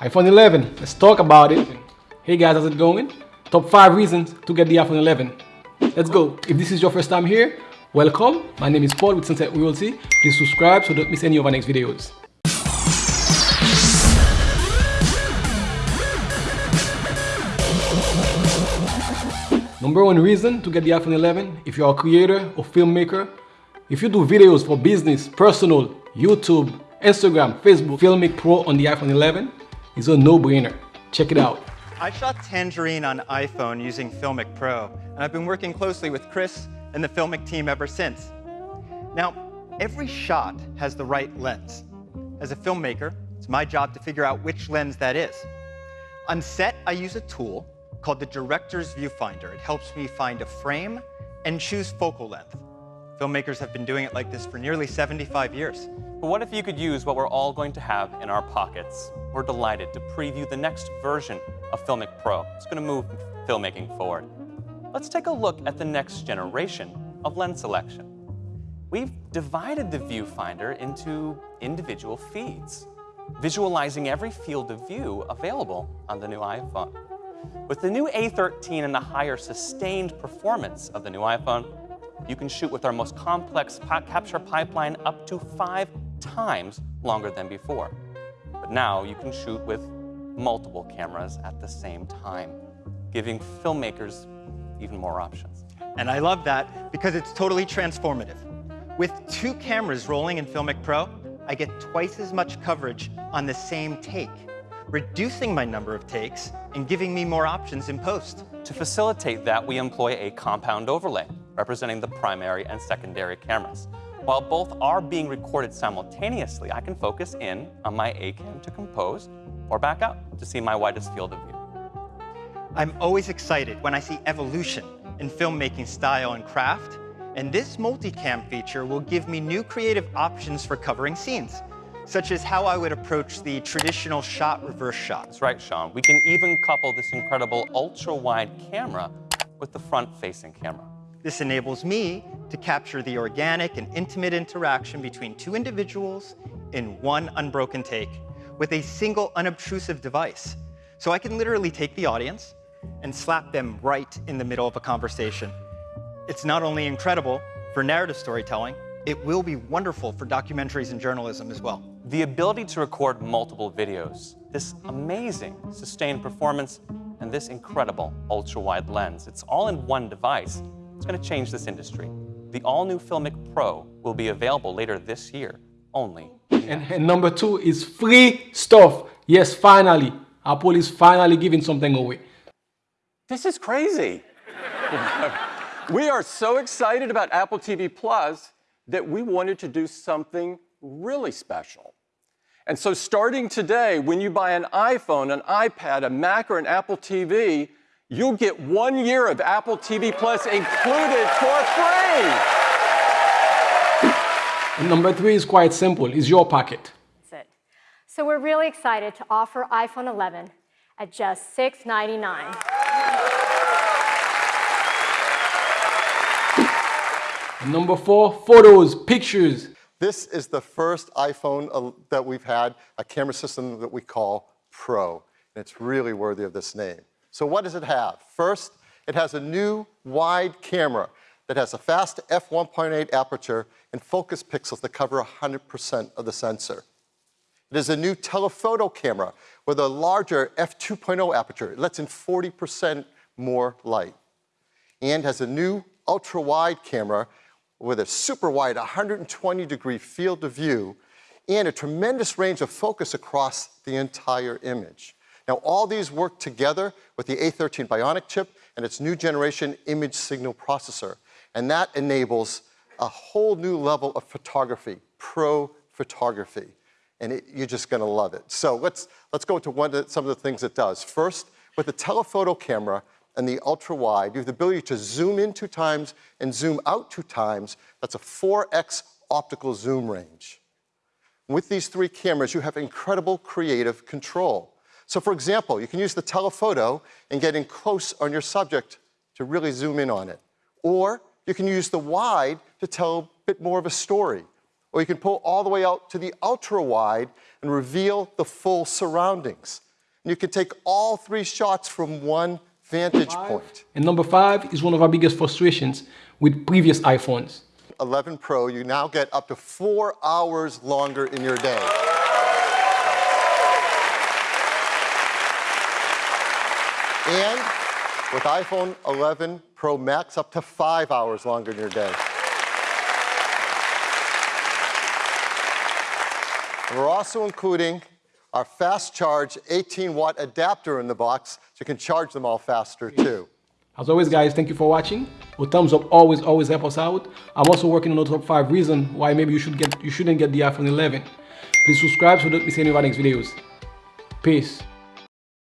iPhone 11, let's talk about it. Hey guys, how's it going? Top 5 reasons to get the iPhone 11. Let's go. If this is your first time here, welcome. My name is Paul with Sunset Realty. Please subscribe so don't miss any of our next videos. Number one reason to get the iPhone 11, if you're a creator or filmmaker, if you do videos for business, personal, YouTube, Instagram, Facebook, Filmic Pro on the iPhone 11 is a no-brainer. Check it out. I shot Tangerine on iPhone using Filmic Pro, and I've been working closely with Chris and the Filmic team ever since. Now, every shot has the right lens. As a filmmaker, it's my job to figure out which lens that is. On set, I use a tool called the Director's Viewfinder. It helps me find a frame and choose focal length. Filmmakers have been doing it like this for nearly 75 years. But what if you could use what we're all going to have in our pockets? We're delighted to preview the next version of Filmic Pro. It's going to move filmmaking forward. Let's take a look at the next generation of lens selection. We've divided the viewfinder into individual feeds, visualizing every field of view available on the new iPhone. With the new A13 and the higher sustained performance of the new iPhone, you can shoot with our most complex capture pipeline up to five times longer than before. But now you can shoot with multiple cameras at the same time, giving filmmakers even more options. And I love that because it's totally transformative. With two cameras rolling in Filmic Pro, I get twice as much coverage on the same take reducing my number of takes and giving me more options in post. To facilitate that, we employ a compound overlay, representing the primary and secondary cameras. While both are being recorded simultaneously, I can focus in on my A-cam to compose or back out to see my widest field of view. I'm always excited when I see evolution in filmmaking style and craft, and this multicam feature will give me new creative options for covering scenes such as how I would approach the traditional shot reverse shot. That's right, Sean. We can even couple this incredible ultra-wide camera with the front-facing camera. This enables me to capture the organic and intimate interaction between two individuals in one unbroken take with a single unobtrusive device. So I can literally take the audience and slap them right in the middle of a conversation. It's not only incredible for narrative storytelling, it will be wonderful for documentaries and journalism as well. The ability to record multiple videos, this amazing sustained performance, and this incredible ultra-wide lens, it's all in one device. It's going to change this industry. The all-new Filmic Pro will be available later this year, only. And, and number two is free stuff. Yes, finally. Apple is finally giving something away. This is crazy. we are so excited about Apple TV Plus that we wanted to do something really special. And so starting today, when you buy an iPhone, an iPad, a Mac, or an Apple TV, you'll get one year of Apple TV Plus included for free. And number three is quite simple, is your pocket. That's it. So we're really excited to offer iPhone 11 at just 699. Number four, photos, pictures. This is the first iPhone uh, that we've had, a camera system that we call Pro. And it's really worthy of this name. So what does it have? First, it has a new wide camera that has a fast f1.8 aperture and focus pixels that cover 100% of the sensor. It is a new telephoto camera with a larger f2.0 aperture. It lets in 40% more light. And has a new ultra-wide camera with a super wide 120 degree field of view and a tremendous range of focus across the entire image. Now all these work together with the A13 Bionic chip and its new generation image signal processor. And that enables a whole new level of photography, pro photography. And it, you're just gonna love it. So let's, let's go into one of the, some of the things it does. First, with the telephoto camera, and the ultra wide, you have the ability to zoom in two times and zoom out two times. That's a 4x optical zoom range. With these three cameras, you have incredible creative control. So for example, you can use the telephoto and get in close on your subject to really zoom in on it. Or you can use the wide to tell a bit more of a story. Or you can pull all the way out to the ultra wide and reveal the full surroundings. and you can take all three shots from one vantage point. And number five is one of our biggest frustrations with previous iPhones. 11 Pro, you now get up to four hours longer in your day. And with iPhone 11 Pro Max, up to five hours longer in your day. And we're also including our fast charge 18 watt adapter in the box so you can charge them all faster too. As always, guys, thank you for watching. Your thumbs up always, always help us out. I'm also working on the top five reason why maybe you should get you shouldn't get the iPhone 11. Please subscribe so don't miss any of our next videos. Peace.